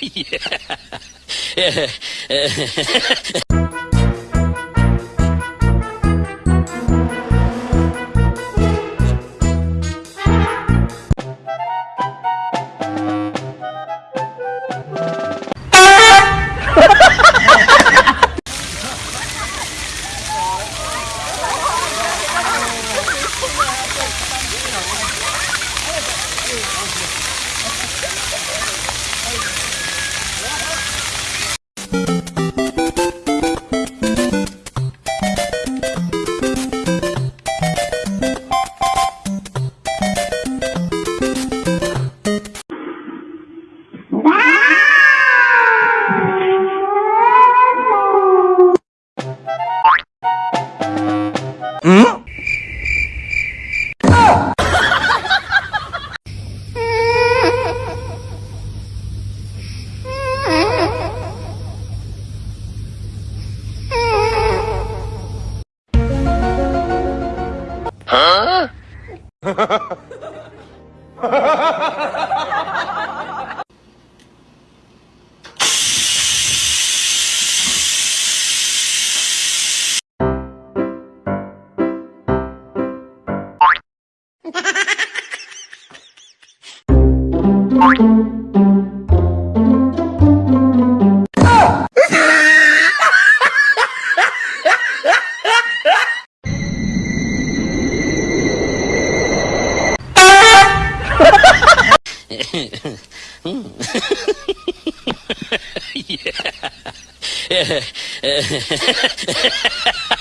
yeah. yeah.